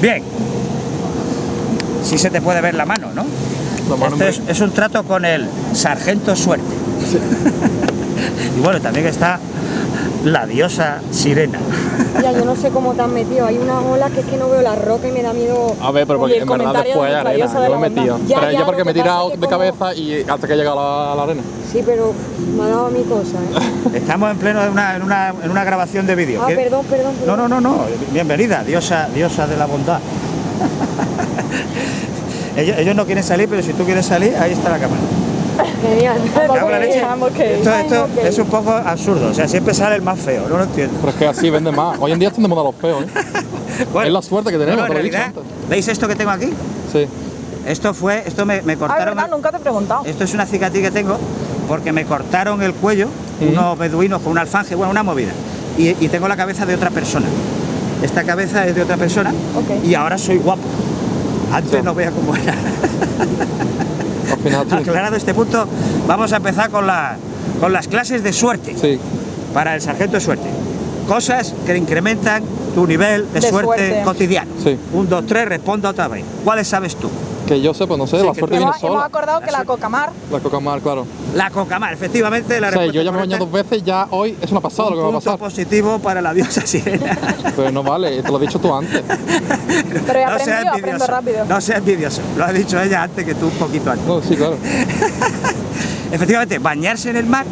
Bien. Sí se te puede ver la mano, ¿no? Este es, es un trato con el sargento suerte. y bueno, también está la diosa sirena. Ya, yo no sé cómo te has metido. Hay una ola que es que no veo la roca y me da miedo. A ver, pero porque el en verdad después de nuestra arena, yo la me he metido. Ya, pero ya, yo porque me he tirado de como- cabeza y hasta que he llegado a la, la arena. Sí, pero me ha dado a mi cosa, ¿eh? Estamos en pleno de una, en una, en una grabación de vídeo. Ah, ¿Qué- perdón, perdón, No, perdón. no, no, no. Bienvenida, diosa, diosa de la bondad. ellos, ellos no quieren salir, pero si tú quieres salir, ahí está la cámara. Genial. La leche. Vamos que- Esto, esto es un poco absurdo. O sea, siempre sale el más feo. No lo entiendo. Pero es que así vende más. Hoy en día están de moda los feos, ¿eh? Bueno, Es la suerte que tenemos, no, no, te lo en he dicho realidad, antes. ¿veis esto que tengo aquí? Sí. Esto fue, esto me, me Ah, cortaron. verdad, nunca te he preguntado. Esto es una cicatriz que tengo porque me cortaron el cuello unos beduinos con un alfanje, bueno, una movida. Y, y tengo la cabeza de otra persona. Esta cabeza es de otra persona y ahora soy guapo. Antes Ya. no vea cómo era. Aclarado este punto, vamos a empezar con, la, con las clases de suerte Sí. para el sargento de suerte. Cosas que incrementan tu nivel de, De suerte, suerte. cotidiano. Sí. Un, dos, tres, responda otra vez. ¿Cuáles sabes tú? Que yo sepa, no sé, la suerte viene Hemos, hemos sola. acordado que la cocamar La coca-mar, claro. La cocamar, efectivamente. La O sea, yo ya me he bañado dos veces, ya hoy es una pasada Un lo que va a pasar. positivo para la diosa sirena. Pero no vale, te lo he dicho tú antes. Pero no seas envidioso. rápido. No seas envidioso. Lo ha dicho ella antes que tú, un poquito antes. No, sí, claro. Efectivamente, bañarse en el mar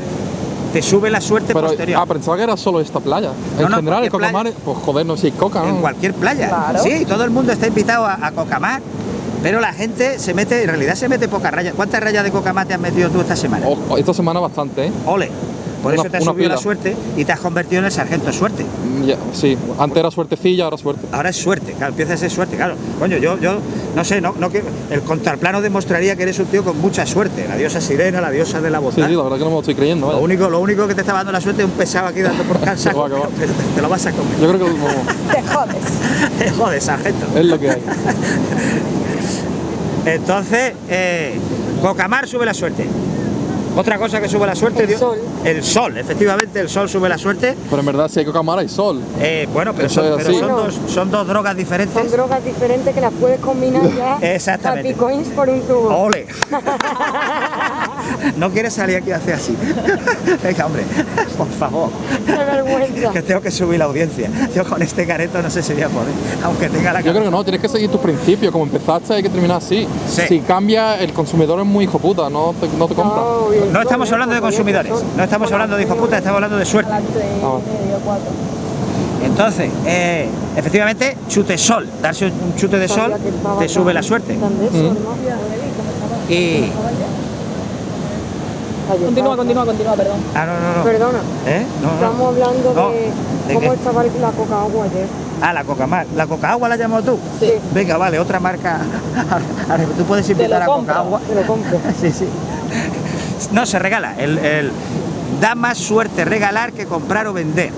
te sube la suerte Pero, posterior. ah, pensaba que era solo esta playa. En No, no, general, el coca-mar, pues joder, no sé si hay coca, en ¿no? cualquier playa. Claro. Sí, todo el mundo está invitado a, a cocamar, pero la gente se mete, en realidad se mete pocas rayas. ¿Cuántas rayas de cocamar te has metido tú esta semana? Ojo, esta semana bastante, ¿eh? Ole. Por Una- eso te has subido la suerte y te has convertido en el sargento de suerte. Mm, ya, sí, antes era suertecilla, ahora suerte. Ahora es suerte, claro, empieza a ser suerte, claro. Coño, yo, yo no sé, no, no el contraplano demostraría que eres un tío con mucha suerte. La diosa sirena, la diosa de la Sí, bondad. sí, la verdad que no me lo estoy creyendo, Lo único, lo único que te está dando la suerte es un pesado aquí dando por pero te, te lo vas a comer. Yo creo que vamos, te jodes. Joder, sargento. es lo que hay. Entonces, eh, Cocamar sube la suerte. Otra cosa que sube la suerte, El Dios- sol. El sol, efectivamente, el sol sube la suerte. Pero en verdad, si hay coca-mar, hay sol. Eh, bueno, pero, son, pero dos, son dos drogas diferentes. Son drogas diferentes que las puedes combinar ya. Exactamente. Happy coins por un tubo. ¡Ole! no quieres salir aquí a hacer así. Venga, hombre, por favor. Qué vergüenza. Que tengo que subir la audiencia. Yo con este careto no sé si voy a poder. Aunque tenga la Yo creo que no, tienes que seguir tus principios. Como empezaste, hay que terminar así. Sí. Si cambia, el consumidor es muy hijo puta, no te, no te compra. No, bien, No estamos hablando de consumidores, no estamos hablando de hijo puta, estamos hablando de suerte. Ah. Entonces, eh, efectivamente, chute sol, darse un chute de sol te sube la suerte. Mm. Y. Continúa, continúa, continúa, perdón. Ah, no, no, no. Perdona, ¿Eh? No, no. estamos hablando No, de, ¿de cómo qué? estaba la coca agua ayer. Ah, la coca mar. ¿La coca agua la has llamado tú? Sí. Venga, vale, otra marca. Tú puedes invitar a coca agua. Te lo compro. Sí, sí. No, se regala. El, el- da más suerte regalar que comprar o vender.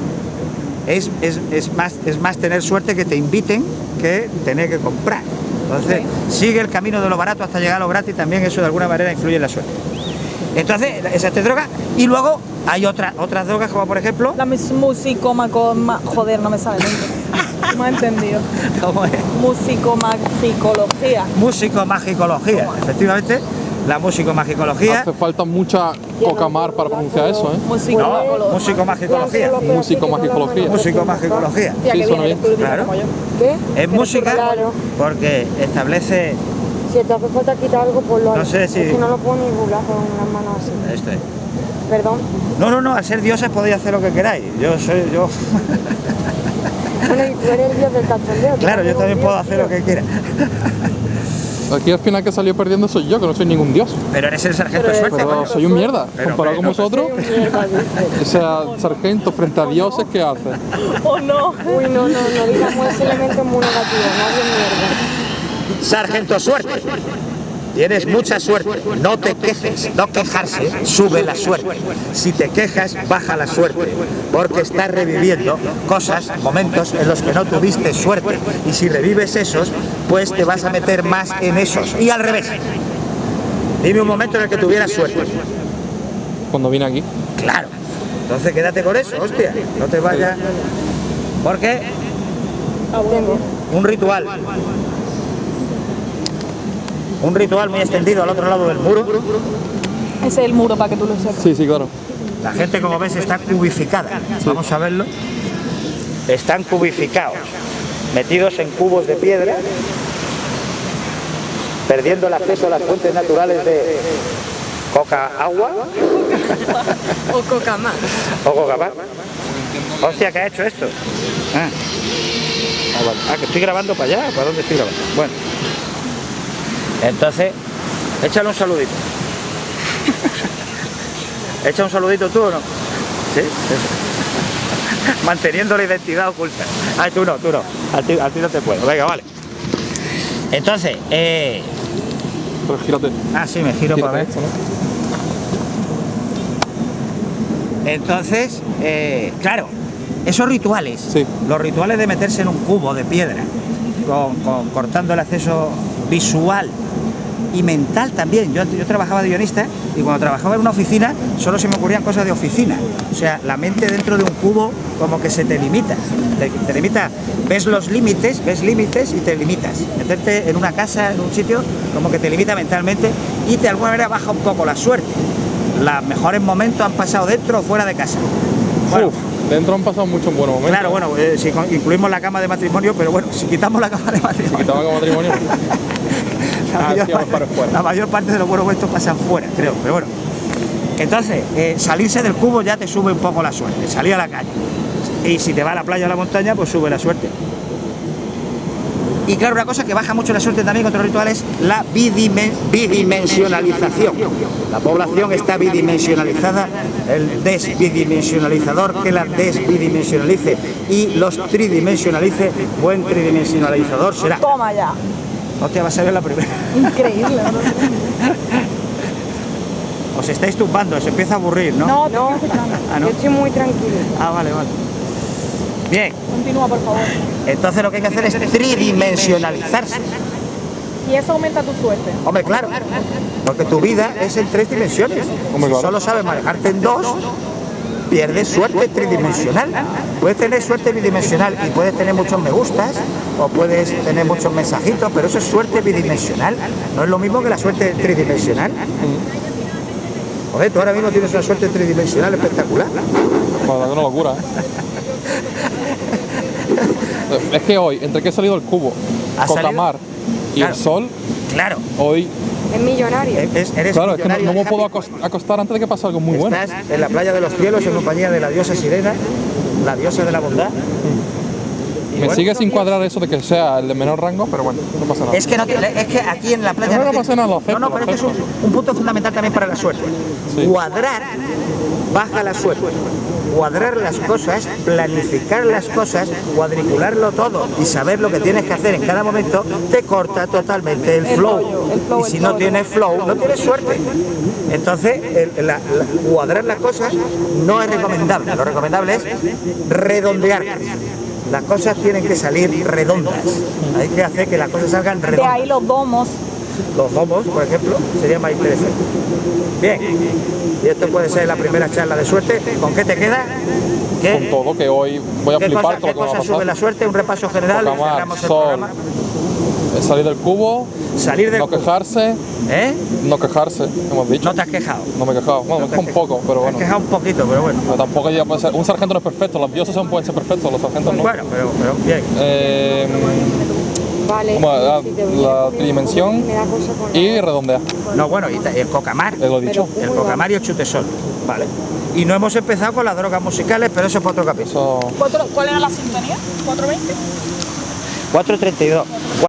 Es, es- es más, es más tener suerte que te inviten que tener que comprar. Entonces, sigue el camino de lo barato hasta llegar a lo gratis, también eso de alguna manera influye en la suerte. Entonces, esa es droga. Y luego hay otra, otras drogas, como por ejemplo. La musicomaco... Joder, no me sale nunca. No he entendido. ¿cómo es? Musicomagicología. Músico-magicología. Efectivamente, la músico-magicología. Hace falta mucha coca-mar para pronunciar eso, ¿eh? No, Musicomagicología. músico-magicología. Músico-magicología. Músico-magicología. Tía, Sí, suena bien. Claro. Es música Claro. porque establece. Si te hace falta quitar algo, pues lo No sé si- Es que no lo puedo ni burlar con las manos así. Esto es. Perdón. No, no, no, al ser dioses podéis hacer lo que queráis. Yo soy, yo. Bueno, y tú eres el dios del cachondeo. Claro, yo también dios, puedo hacer lo que quiera. Aquí al final que salió perdiendo soy yo, que no soy ningún dios. Pero eres el sargento Pero- suerte, Pero soy un mierda. Pero, Comparado con vosotros, dice. o sea, sargento frente a dioses, ¿qué hace? Oh no. Uy, no, no, no digamos ese elemento muy negativo, nadie mierda. Sargento suerte. Tienes mucha suerte. No te quejes. No quejarse sube la suerte. Si te quejas, baja la suerte. Porque estás reviviendo cosas, momentos en los que no tuviste suerte. Y si revives esos, pues te vas a meter más en esos. Y al revés. Dime un momento en el que tuvieras suerte. Cuando vine aquí. Claro. Entonces quédate con eso, hostia. No te vayas. Porque. Un ritual. Un ritual muy extendido al otro lado del muro. Ese es el muro para que tú lo sepas. Sí, sí, claro. La gente, como ves, está cubificada. Vamos a verlo. Están cubificados, metidos en cubos de piedra, perdiendo el acceso a las fuentes naturales de coca agua O coca más. o coca más. Hostia, ¿qué ha hecho esto? Ah. Ah, vale. Ah, que estoy grabando para allá. ¿Para dónde estoy grabando? Bueno. Entonces, échale un saludito. ¿Echa un saludito tú o no? Sí. Eso. Manteniendo la identidad oculta. Ay, tú no, tú no. A ti, a ti no te puedo. Venga, vale. Entonces, eh... Pero gírate. Ah, sí, me giro para ver. esto, ¿no? Entonces, eh, claro, esos rituales, Sí. los rituales de meterse en un cubo de piedra, con- con- cortando el acceso visual y mental también. Yo, yo trabajaba de guionista y cuando trabajaba en una oficina solo se me ocurrían cosas de oficina. O sea, la mente dentro de un cubo como que se te limita. Te, limita, ves los límites, ves límites y te limitas. Meterte en una casa, en un sitio, como que te limita mentalmente y de alguna manera baja un poco la suerte. Los mejores momentos han pasado dentro o fuera de casa. Uf, dentro han pasado muchos buenos momentos. claro, bueno, eh, si incluimos la cama de matrimonio, pero bueno, si quitamos la cama de matrimonio, como matrimonio. la, Ah, sí, vamos parte, para fuera. la mayor parte de los buenos momentos pasan fuera, creo, pero bueno. Entonces, eh, salirse del cubo ya te sube un poco la suerte, salir a la calle. Y si te va a la playa o a la montaña, pues sube la suerte. Y claro, una cosa que baja mucho la suerte también con otros rituales, la bidimen- bidimensionalización. La población está bidimensionalizada, el desbidimensionalizador que la desbidimensionalice y los tridimensionalice, buen tridimensionalizador será. Toma ya. Hostia, va a ser la primera. Increíble, ¿no? Os estáis tumbando, os empieza a aburrir, ¿no? No, No, Ah, ¿no? yo estoy muy tranquilo. Ah, vale, vale. Bien, continúa, por favor. Entonces lo que hay que hacer es tridimensionalizarse. Y eso aumenta tu suerte. Hombre, claro, porque tu vida es en tres dimensiones. Si solo sabes manejarte en dos, pierdes suerte tridimensional. Puedes tener suerte bidimensional y puedes tener muchos me gustas o puedes tener muchos mensajitos, pero eso es suerte bidimensional. No es lo mismo que la suerte tridimensional. Joder, tú ahora mismo tienes una suerte tridimensional espectacular. La verdad que una locura, ¿eh? Es que hoy, entre que he salido el cubo, ¿Ha salido? Cocamar y Claro. el sol, Claro, hoy, Es millonario. es- eres claro, es que no, me puedo acos- acostar antes de que pase algo muy bueno. Estás en la playa de los cielos en compañía de la diosa Sirena, la diosa de la bondad. Me bueno, sigue sin cuadrar eso de que sea el de menor rango, pero bueno, no pasa nada. Es que, no, tiene- es que aquí en la playa... No, no pasa nada, lo acepto, No, no, pero este es un, punto fundamental también para la suerte. Sí. Cuadrar baja la suerte. Cuadrar las cosas, planificar las cosas, cuadricularlo todo y saber lo que tienes que hacer en cada momento te corta totalmente el, flow. y si no tienes flow, no tienes suerte. Entonces, el- la- la- cuadrar las cosas no es recomendable. Lo recomendable es redondear. Las cosas tienen que salir redondas. Hay que hacer que las cosas salgan De redondas. ahí los domos. Los domos, por ejemplo, sería más interesante. Bien, y esto puede ser la primera charla de suerte. ¿Con qué te queda? Con ¿Qué, todo, que hoy voy a flipar qué lo que me va a cosa sube la suerte? Un repaso general. el sol. Salir del cubo, Salir del no quejarse, ¿Eh? no quejarse, hemos dicho. No te has quejado. No me he quejado. Bueno, me has quejado un poco, pero Te has bueno. quejado un poquito, pero bueno. Pero tampoco ya puede ser. Un sargento no es perfecto, los dioses son- pueden ser perfectos, los sargentos no. Bueno, pero, pero bien. Eh, Vale. como la, tridimensión me y redondear, No, bueno, y el cocamar. lo he dicho. El cocamar y el chutesol. Vale. Y no hemos empezado con las drogas musicales, pero eso es para otro capítulo. Eso. ¿Cuatro- ¿Cuál era la sintonía? ¿420? 4.32.